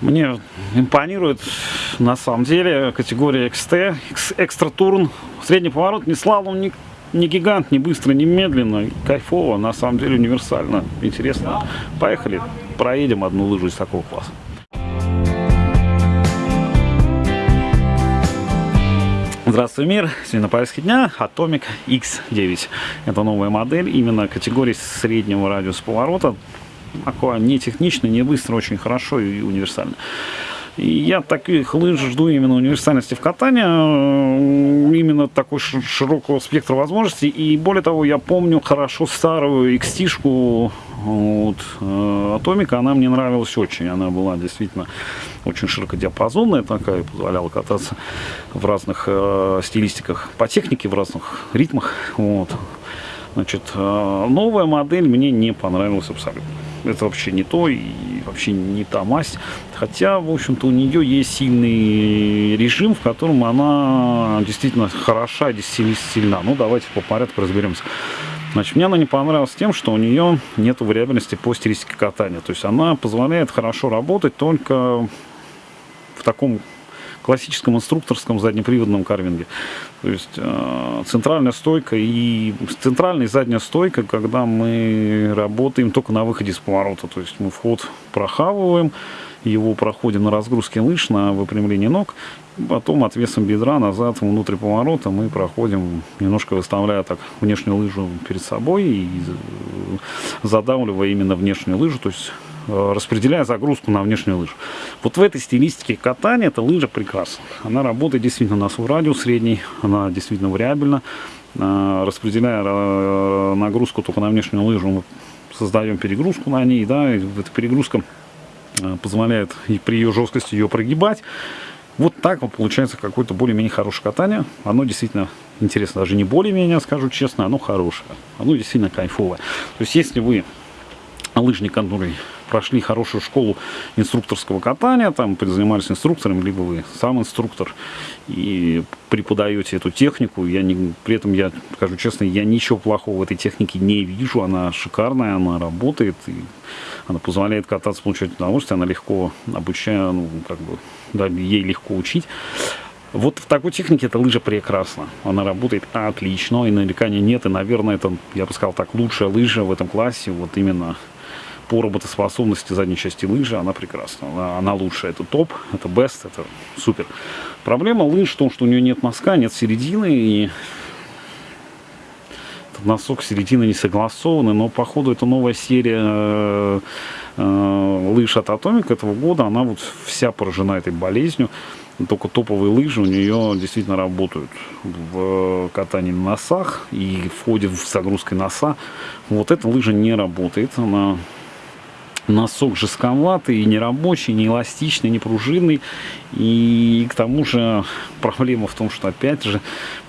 Мне импонирует на самом деле категория XT, экстра турн. Средний поворот, не слалом, не, не гигант, не быстро, не медленно. Кайфово, на самом деле универсально. Интересно. Поехали, проедем одну лыжу из такого класса. Здравствуй, мир! Сегодня на повестке дня Atomic X9. Это новая модель именно категории среднего радиуса поворота такое не технично, не быстро, очень хорошо и универсально. И я таких лыж жду именно универсальности в катании, э, именно такой широкого спектра возможностей. И более того, я помню хорошо старую XT-шку вот, э, Атомика, она мне нравилась очень. Она была действительно очень широкодиапазонная такая, позволяла кататься в разных э, стилистиках по технике, в разных ритмах. Вот. Значит, э, новая модель мне не понравилась абсолютно это вообще не то и вообще не та масть. Хотя, в общем-то, у нее есть сильный режим, в котором она действительно хороша, действительно сильна. Ну, давайте по порядку разберемся. Значит, мне она не понравилась тем, что у нее нет вариабельности по стилистике катания. То есть она позволяет хорошо работать только в таком классическом инструкторском заднеприводном карвинге. То есть э, центральная стойка и центральная и задняя стойка, когда мы работаем только на выходе из поворота. То есть мы вход прохавываем, его проходим на разгрузке лыж, на выпрямлении ног, потом отвесом бедра назад внутрь поворота мы проходим, немножко выставляя так внешнюю лыжу перед собой и задавливая именно внешнюю лыжу, то есть Э, распределяя загрузку на внешнюю лыжу. Вот в этой стилистике катания эта лыжа прекрасна. Она работает действительно на свой радиус средний, она действительно вариабельна. Э, распределяя э, нагрузку только на внешнюю лыжу, мы создаем перегрузку на ней, да, и эта перегрузка позволяет и при ее жесткости ее прогибать. Вот так вот получается какое-то более-менее хорошее катание. Оно действительно интересно, даже не более-менее, скажу честно, оно хорошее. Оно действительно кайфовое. То есть если вы лыжник, который прошли хорошую школу инструкторского катания, там занимались инструктором, либо вы сам инструктор и преподаете эту технику. Я не, при этом, я скажу честно, я ничего плохого в этой технике не вижу. Она шикарная, она работает, и она позволяет кататься, получать удовольствие, она легко обучает, ну, как бы, да, ей легко учить. Вот в такой технике эта лыжа прекрасна. Она работает отлично, и нареканий нет. И, наверное, это, я бы сказал так, лучшая лыжа в этом классе. Вот именно по работоспособности задней части лыжи она прекрасна. Она, она лучшая. Это топ, это best, это супер. Проблема лыж в том, что у нее нет носка, нет середины. И этот носок середины не согласованы. Но походу это новая серия э, э, лыж от Atomic этого года. Она вот вся поражена этой болезнью. Только топовые лыжи у нее действительно работают в катании на носах и входит в загрузкой носа. Вот эта лыжа не работает. Она носок жестковатый, нерабочий, не эластичный, не пружинный. И к тому же проблема в том, что опять же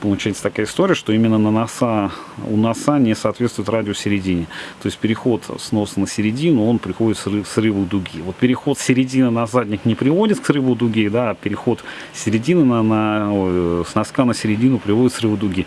получается такая история, что именно на носа, у носа не соответствует радиус середине. То есть переход с носа на середину, он приходит к срыву дуги. Вот переход с середины на задник не приводит к срыву дуги, да, а переход с середины на, на с носка на середину приводит к срыву дуги.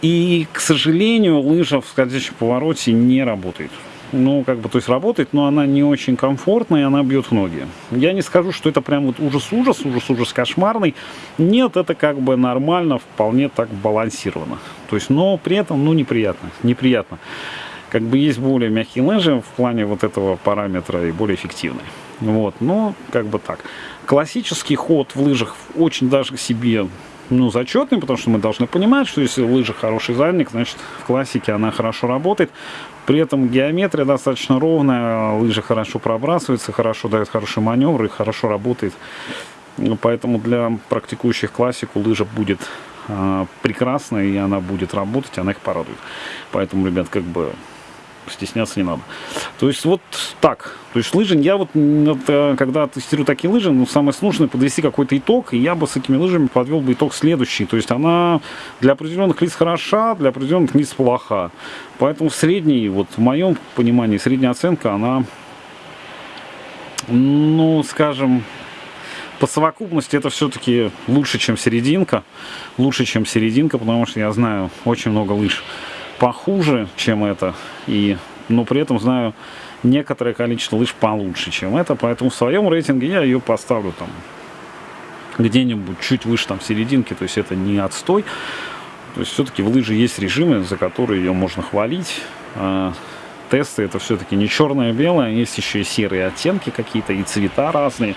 И, к сожалению, лыжа в скользящем повороте не работает ну, как бы, то есть работает, но она не очень комфортная, и она бьет в ноги. Я не скажу, что это прям вот ужас-ужас, ужас-ужас кошмарный. Нет, это как бы нормально, вполне так балансировано. То есть, но при этом, ну, неприятно, неприятно. Как бы есть более мягкие лыжи в плане вот этого параметра и более эффективные. Вот, но как бы так. Классический ход в лыжах очень даже себе ну, зачетный, потому что мы должны понимать, что если в лыжах хороший задник, значит в классике она хорошо работает. При этом геометрия достаточно ровная, лыжи хорошо пробрасываются, хорошо дают хороший маневр и хорошо работает. Поэтому для практикующих классику лыжа будет э, прекрасная и она будет работать, она их порадует. Поэтому, ребят, как бы стесняться не надо. То есть вот так. То есть лыжи, я вот, э, когда тестирую такие лыжи, ну, самое сложное подвести какой-то итог, и я бы с этими лыжами подвел бы итог следующий. То есть она для определенных лиц хороша, для определенных лиц плоха. Поэтому средний, вот в моем понимании, средняя оценка, она, ну, скажем, по совокупности это все-таки лучше, чем серединка. Лучше, чем серединка, потому что я знаю очень много лыж похуже, чем это. И, но при этом знаю некоторое количество лыж получше, чем это, поэтому в своем рейтинге я ее поставлю там где-нибудь чуть выше там серединки, то есть это не отстой. То есть все-таки в лыжи есть режимы, за которые ее можно хвалить. А, тесты это все-таки не черное-белое, есть еще и серые оттенки какие-то, и цвета разные.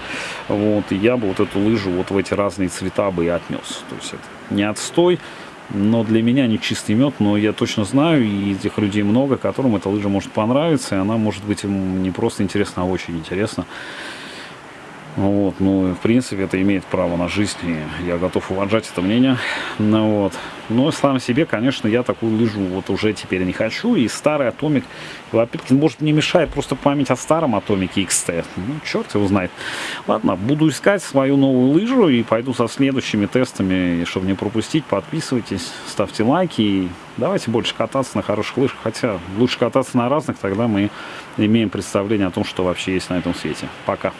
Вот, и я бы вот эту лыжу вот в эти разные цвета бы и отнес. То есть это не отстой, но для меня не чистый мед, но я точно знаю, и этих людей много, которым эта лыжа может понравиться, и она может быть им не просто интересна, а очень интересна. Вот, ну, в принципе, это имеет право на жизнь, и я готов уважать это мнение. Ну, вот. Но сам себе, конечно, я такую лыжу вот уже теперь не хочу. И старый Атомик, опять-таки, может, не мешает просто память о старом Атомике XT. Ну, черт его знает. Ладно, буду искать свою новую лыжу и пойду со следующими тестами. И чтобы не пропустить, подписывайтесь, ставьте лайки. И давайте больше кататься на хороших лыжах. Хотя лучше кататься на разных, тогда мы имеем представление о том, что вообще есть на этом свете. Пока.